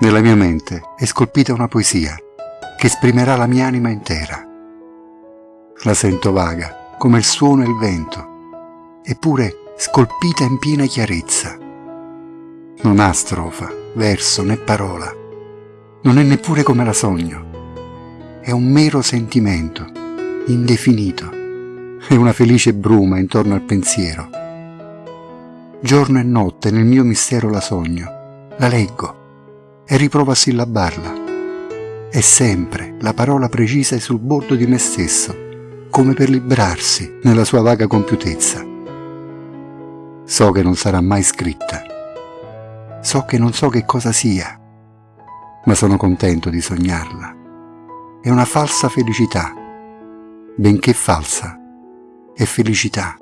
Nella mia mente è scolpita una poesia che esprimerà la mia anima intera. La sento vaga, come il suono e il vento, eppure scolpita in piena chiarezza. Non ha strofa, verso né parola, non è neppure come la sogno. È un mero sentimento, indefinito, è una felice bruma intorno al pensiero. Giorno e notte nel mio mistero la sogno, la leggo e riprovo a sillabarla. È sempre la parola precisa e sul bordo di me stesso, come per librarsi nella sua vaga compiutezza. So che non sarà mai scritta. So che non so che cosa sia, ma sono contento di sognarla. È una falsa felicità, benché falsa, è felicità.